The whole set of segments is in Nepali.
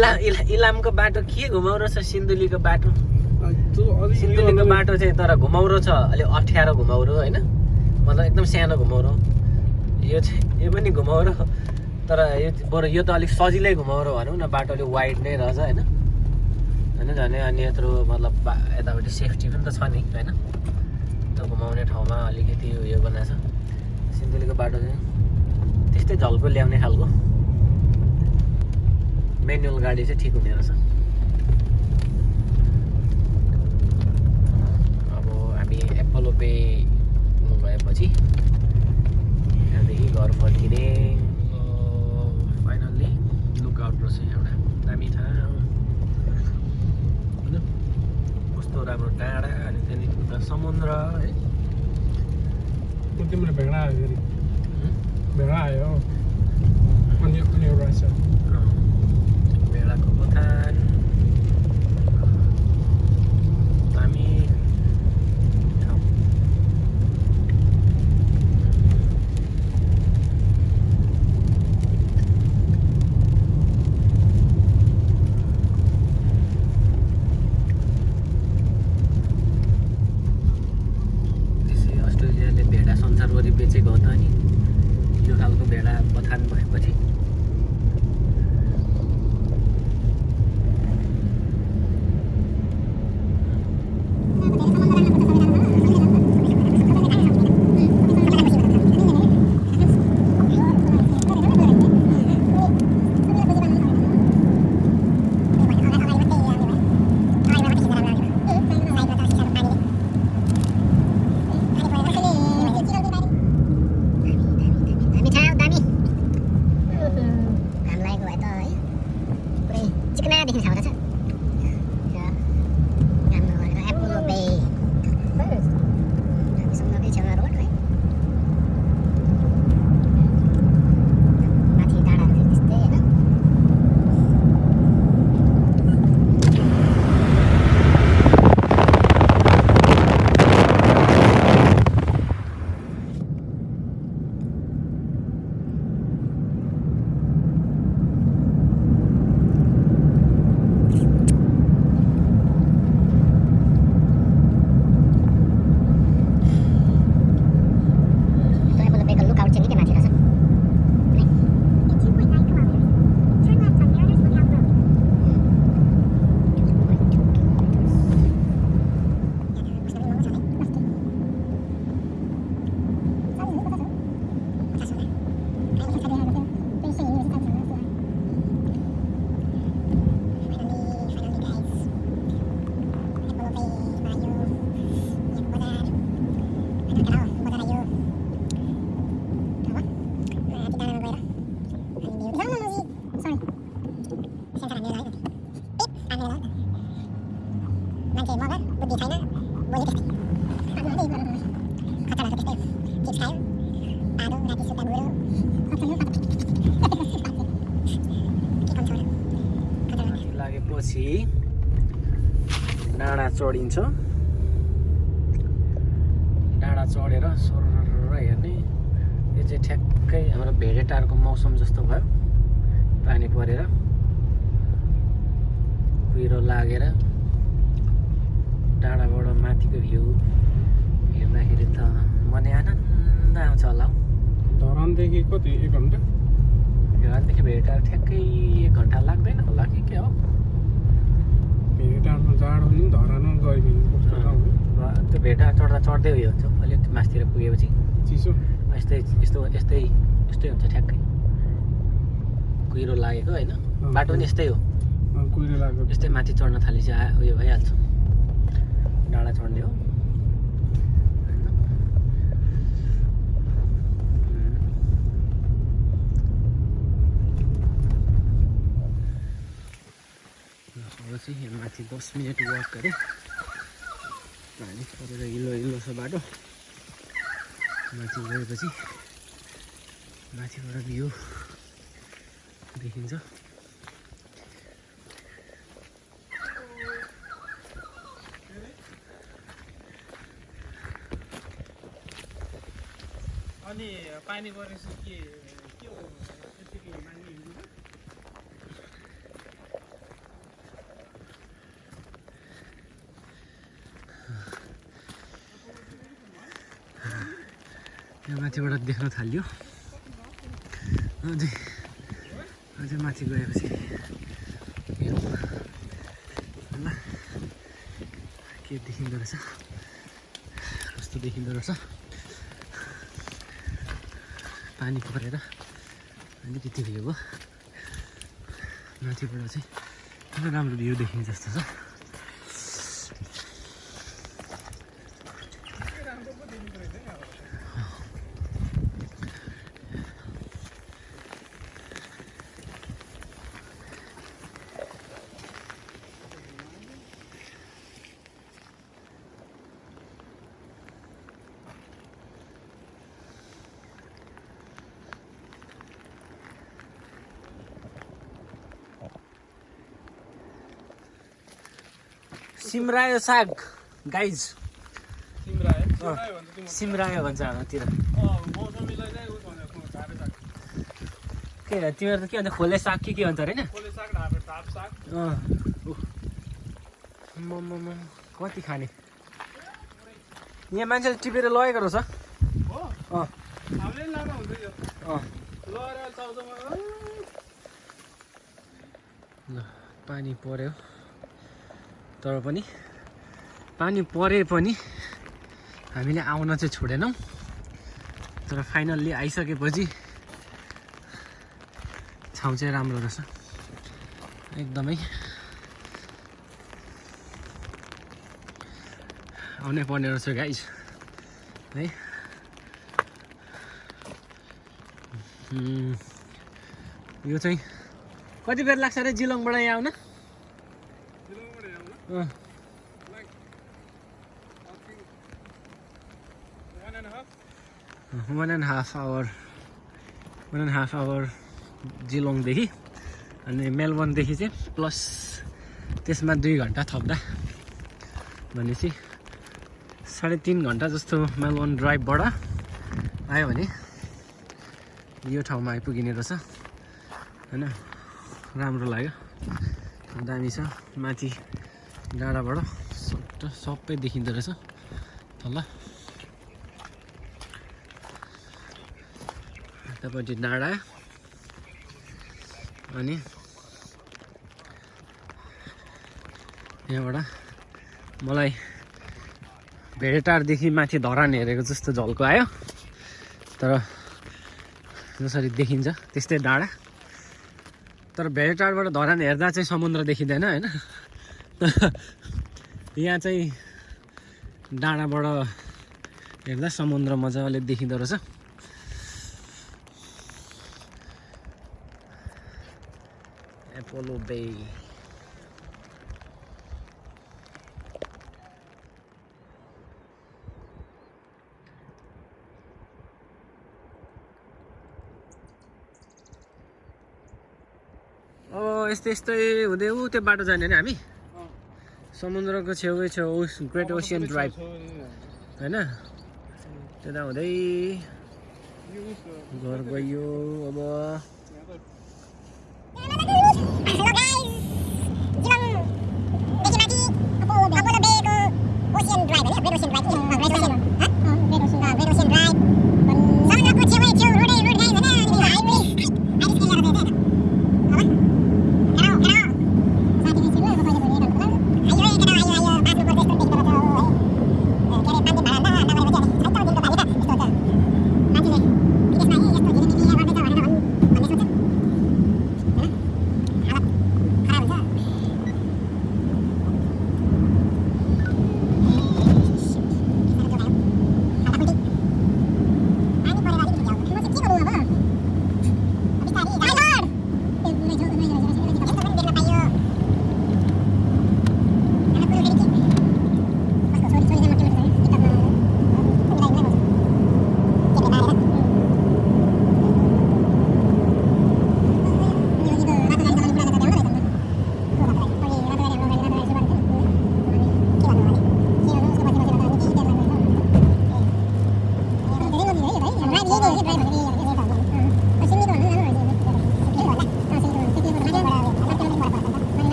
इला इला इलामको बाटो के घुमाउरो छ? सिन्धुलीको बाटो। सिन्धुलीको बाटो चाहिँ तर घुमाउरो छ। अलिक अप्ठ्यारो घुमाउरो होइन? मतलब एकदम सानो घुमाउरो। यो चाहिँ यो पनि घुमाउरो। तर यो बरु यो त अलिक सजिलै घुमाउरो भनौँ न। बाटो अलिक वाइड नै रहेछ होइन? होइन झन्? अनि यत्रो मतलब यतापट्टि सेफ्टी पनि त छ नि होइन? त्यो घुमाउने ठाउँमा अलिकति उयो बनाएको छ सिन्धुलीको बाटो चाहिँ त्यस्तै झल्को ल्याउने खालको। मेनुअल गाडी चाहिँ ठिक हुने रहेछ। अब हामी एप्पलो पे गएपछि त्यहाँदेखि घर फर्किने। फाइनल्ली लुकआउट रहेछ एउटा दामी ठाउँ। होइन? कस्तो राम्रो डाँडा अनि त्यहाँदेखि समुद्र है? तिम्रो भेडा लागेपछि डाँडा चढिन्छ। डाँडा चढेर सरर हेर्ने। यो चाहिँ ठ्याक्कै हाम्रो भेडेटारको मौसम जस्तो भयो। पानी परेर कुहिरो लागेर डाँडाबाट माथिको भ्यू हेर्दाखेरि त मनै आनन्द आउँछ होला हौ। धरानदेखि कति? एक घन्टा? घरदेखि भेडेटार ठ्याक्कै एक घन्टा लाग्दैन होला कि के हो? भेटारमा जाडो नि धरानमा? र त्यो भेटा चढ्दा चढ्दै उयो हुन्छ अलिक मासतिर पुगेपछि। चिसो? यस्तै यस्तो यस्तै यस्तै हुन्छ ठ्याक्कै। कुहिरो लागेको होइन? बाटो पनि यस्तै हो। कुहिरो लाग्यो यस्तै माथि चढ्न थालेपछि उयो भइहाल्छ। डाँडा चढ्ने हो। चाहिँ यहाँ माथि दस मिनट वाक गरेँ पानी परेर हिलो हिलो छ बाटो। माथि गएपछि माथिबाट भ्यू देखिन्छ। अनि पानी परेपछि के के हो त्यतिकै मान्छे हिँड्नु यहाँ माथिबाट देख्न थाल्यो। अझै अझै माथि गएपछि ल के देखिँदो रहेछ? कस्तो देखिँदो रहेछ? पानी परेर अलिकति भयो। माथिबाट चाहिँ राम्रो भ्यू देखिन्छ जस्तो छ। सिमरायो साग गाइज सिमरायो? भन्छ भन्छ हाम्रोतिर। के अरे तिमीहरू त के भन्छ खोले साग कि के भन्छ अरे होइन? कति खाने? यहाँ मान्छेले टिपेर लगेको रहेछ पानी पऱ्यो तर पनि पानी परे पनि हामीले आउन चाहिँ छोडेनौँ। तर फाइनल्ली आइसकेपछि ठाउँ चाहिँ राम्रो रहेछ। एकदमै आउनै पर्ने रहेछ गाइज है। यो चाहिँ कति बेर लाग्छ अरे जिलङबाट यहाँ आउन? One and half hour one and half hour जिलोङदेखि अनि मेलबर्नदेखि चाहिँ प्लस त्यसमा दुई घन्टा थप्दा। भनेपछि साढे तिन घन्टा जस्तो मेलबर्न ड्राइभबाट आयो भने यो ठाउँमा आइपुगिने रहेछ। होइन? राम्रो लाग्यो। दामी छ। माथि डाँडाबाट सट्ट सबै देखिँदो रहेछ। तल। यतापट्टि डाँडा। अनि यहाँबाट मलाई भेडेटारदेखि माथि धरान हेरेको जस्तो झल्को आयो। तर जसरी देखिन्छ त्यस्तै डाँडा। तर भेडेटारबाट धरान हेर्दा चाहिँ समुद्र देखिँदैन होइन? यहाँ चाहिँ डाँडाबाट हेर्दा समुद्र मजाले देखिँदो रहेछ। एपोलो बे यस्तै यस्तै हुँदै ऊ त्यो बाटो जाने नि हामी? समुद्रको छेउै छेउ ग्रेट ओसियन ड्राइभ होइन? त्यता हुँदै घर गयो अब।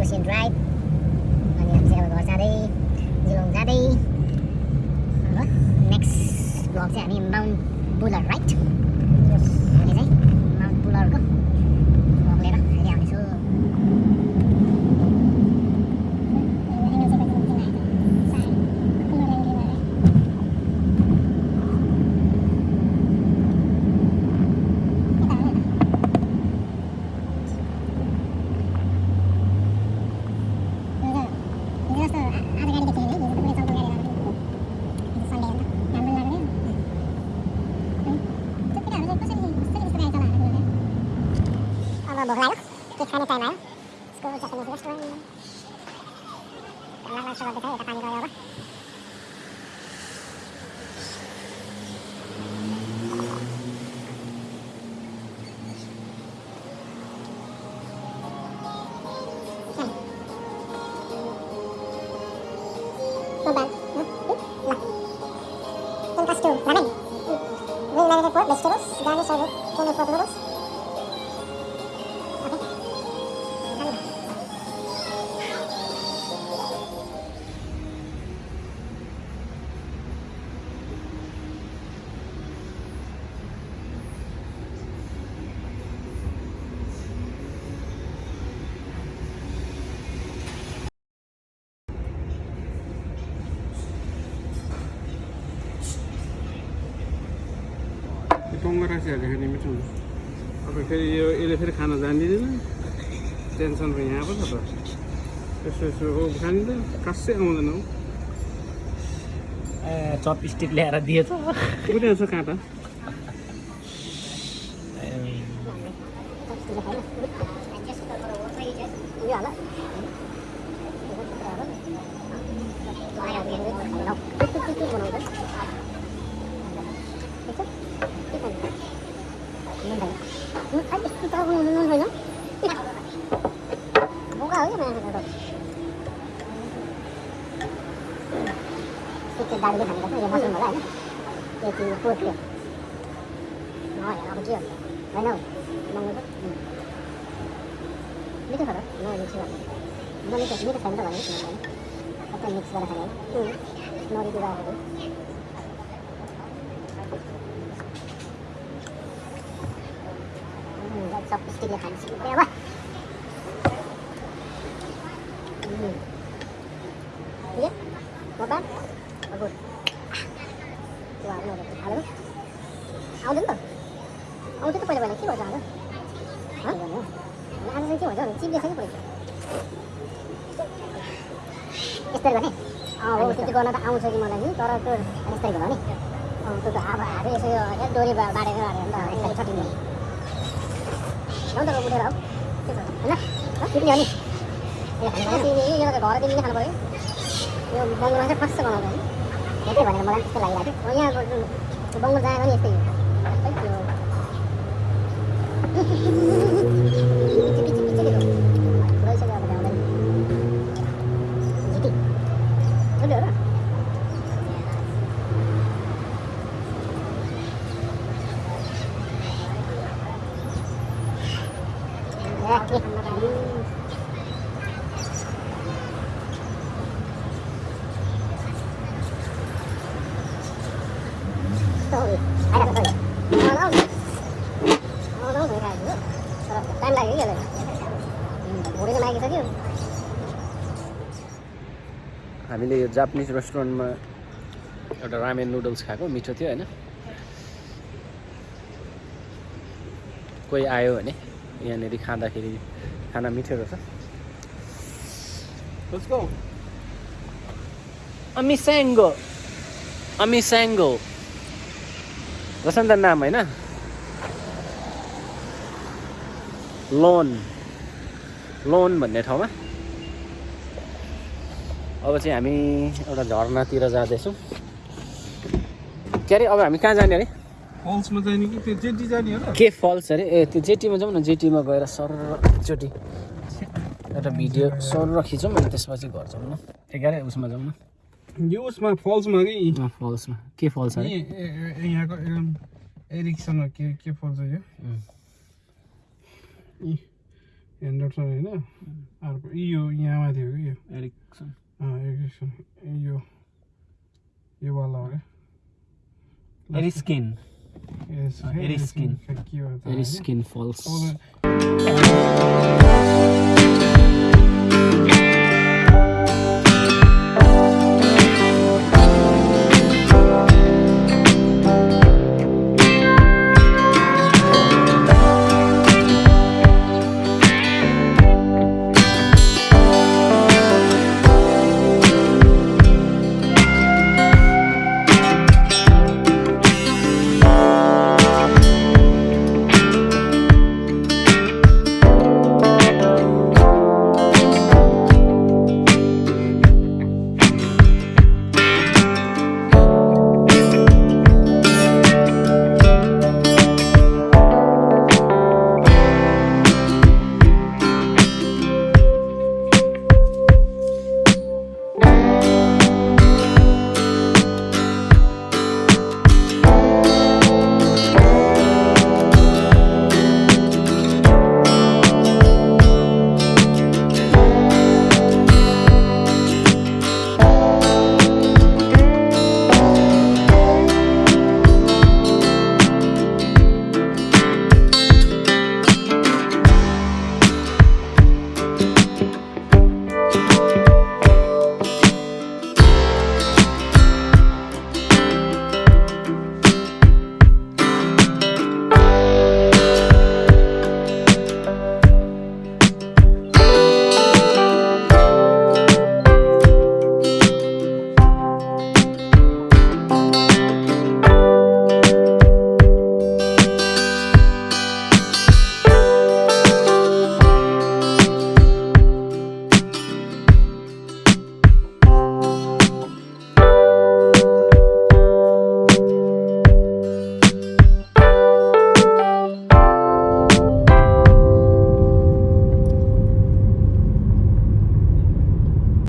Red ocean ボーラの金買えないスクールジャパニーズレストランララショーで食べた感じのような Ramen. Green vegetables, garnish with creamy pork noodles. Tongue राखिहाल्यो खाने मिठो अब फेरि यो यसले फेरि खान जान्दिँदैन। टेन्सन त यहाँ पो छ त। यसो यसो हो खाने त खासै आउँदैन हौ। चपस्टिक ल्याएर दिएछ उनीहरू छ काँटा? दाजुले खाने गर्छ यो मसरुम होला होइन यो चाहिँ पोर्कले अब के हो होइन हौ मङ्गलको मिठो छ त म मिठो म मिठो मिठो छैन त भने सबै मिक्स गरेर खाने है नरिको राखेको सब स्टिकले खानु सिक्दै अब ठिकै Not bad? Oh, good. Wow, no, हालेर आउँदैन त आउँछ त पहिला पहिला के भन्छ आज आज के भन्छ चिप्लेछ कि पहिला यस्तरी गर्ने अँ हो त्यति गर्न त आउँछ कि मलाई नि तर त्यो यस्तरी भयो नि त्यो त अब हातै यसो डोरी बाँडेर हाल्यो भने त यस्तरी छटिने त उठेर होइन टिप्ने हो यो खानु पऱ्यो यो चाहिँ फर्स्ट बनाउँछ त्यही भनेर मलाई त्यस्तो लागिरहेको थियो त्यो बङ्गल जाँदा नि यस्तै हो सबै त्यो पिच्ची पिच्ची पिच्ची के बुढाइसक्यो अब जाँदैन झिटी ठुलो हो र ए, के? Sorry. आइरहेको छ यो। आउनु, आउनु। आउनु, आउनु, भइरहेको थियो। तर टाइम लाग्यो कि यसलाई भुँडी त लागिसक्यो हामीले यो जापानिज रेस्टुरेन्टमा एउटा रामेन नुडल्स खाएको मिठो थियो होइन। कोही आयो भने यहाँनिर खाँदाखेरि खाना मिठो रहेछ. अमिस्याङ्गो अमिस्याङ्गो रहेछ नि त नाम होइन। लोन। लोन भन्ने ठाउँमा। अब चाहिँ हामी एउटा झरनातिर जाँदैछौँ। के अरे अब हामी कहाँ जाने अरे? फल्समा जाने कि त्यो जेटी जाने हो के फल्स अरे? ए त्यो जेटीमा जाउँ न जेटीमा गएर सर एकचोटि एउटा भिडियो सर खिचौँ अनि त्यसपछि घर जाउँ न। एघारै उसमा जाउँ न। यो उसमा फल्समा कि? फल्समा। के फल्स अरे? यहाँको एकदम एरिक्सन हो, के के फल्स यो? होइन? अर्को यो यहाँ माथि हो कि यो? एरिक्सन अँ, एरिक्सन यो यो वाला हो क्या एरिस्किन Yes, अँ, एरिस्किन। के हो